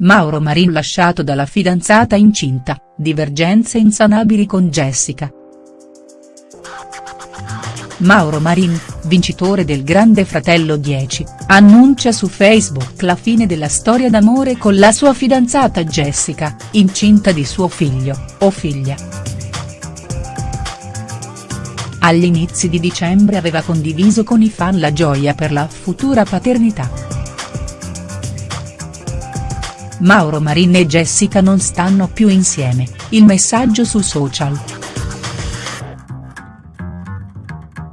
Mauro Marin lasciato dalla fidanzata incinta, divergenze insanabili con Jessica. Mauro Marin, vincitore del Grande Fratello 10, annuncia su Facebook la fine della storia d'amore con la sua fidanzata Jessica, incinta di suo figlio, o figlia. Agli inizi di dicembre aveva condiviso con i fan la gioia per la futura paternità. Mauro Marin e Jessica non stanno più insieme, il messaggio su social.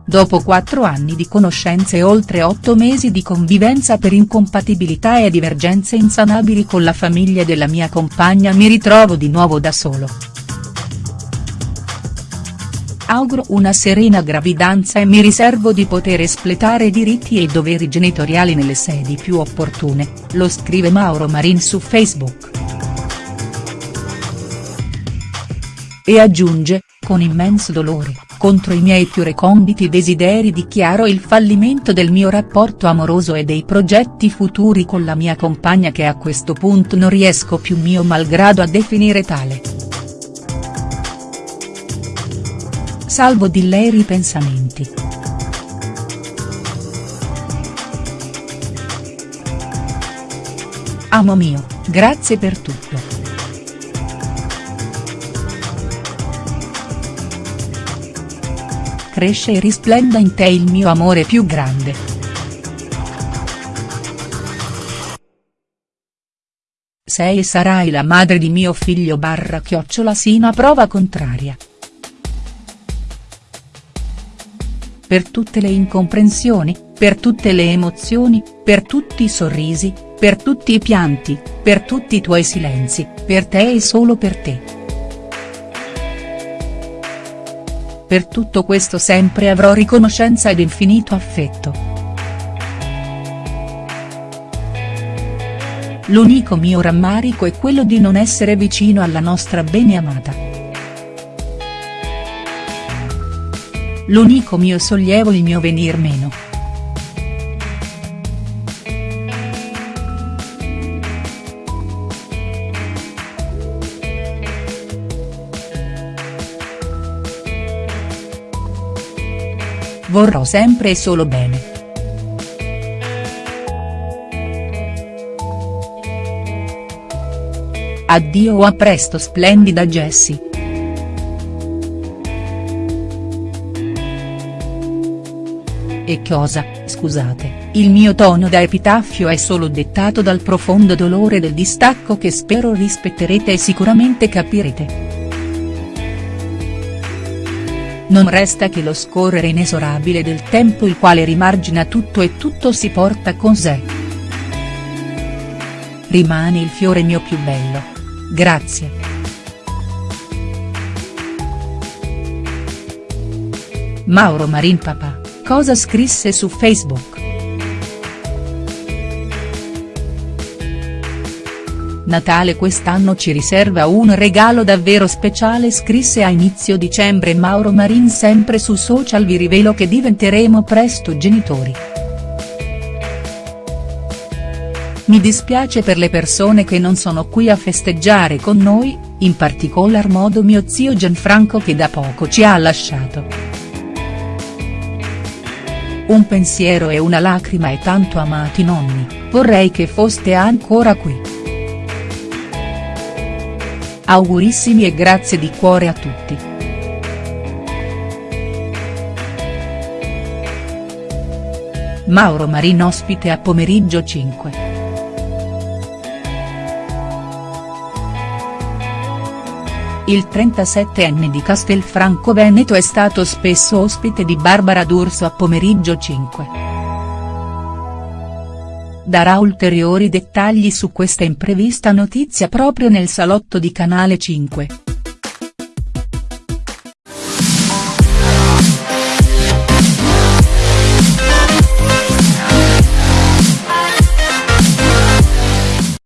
Dopo quattro anni di conoscenza e oltre otto mesi di convivenza per incompatibilità e divergenze insanabili con la famiglia della mia compagna mi ritrovo di nuovo da solo. Auguro una serena gravidanza e mi riservo di poter espletare diritti e doveri genitoriali nelle sedi più opportune, lo scrive Mauro Marin su Facebook. E aggiunge, con immenso dolore, contro i miei più reconditi desideri dichiaro il fallimento del mio rapporto amoroso e dei progetti futuri con la mia compagna che a questo punto non riesco più mio malgrado a definire tale. Salvo di lei ripensamenti. Amo mio, grazie per tutto. Cresce e risplenda in te il mio amore più grande. Sei e sarai la madre di mio figlio barra chiocciola sino a prova contraria. Per tutte le incomprensioni, per tutte le emozioni, per tutti i sorrisi, per tutti i pianti, per tutti i tuoi silenzi, per te e solo per te. Per tutto questo sempre avrò riconoscenza ed infinito affetto. L'unico mio rammarico è quello di non essere vicino alla nostra bene amata. L'unico mio sollievo il mio venir meno. Vorrò sempre e solo bene. Addio o a presto splendida Jessie. E cosa, scusate, il mio tono da epitaffio è solo dettato dal profondo dolore del distacco che spero rispetterete e sicuramente capirete. Non resta che lo scorrere inesorabile del tempo il quale rimargina tutto e tutto si porta con sé. Rimani il fiore mio più bello. Grazie. Mauro Marin Papà cosa scrisse su Facebook. Natale quest'anno ci riserva un regalo davvero speciale scrisse a inizio dicembre Mauro Marin sempre su social vi rivelo che diventeremo presto genitori. Mi dispiace per le persone che non sono qui a festeggiare con noi, in particolar modo mio zio Gianfranco che da poco ci ha lasciato un pensiero e una lacrima e tanto amati nonni, vorrei che foste ancora qui. Augurissimi e grazie di cuore a tutti. Mauro Marin ospite a pomeriggio 5. Il 37enne di Castelfranco Veneto è stato spesso ospite di Barbara D'Urso a pomeriggio 5. Darà ulteriori dettagli su questa imprevista notizia proprio nel salotto di Canale 5.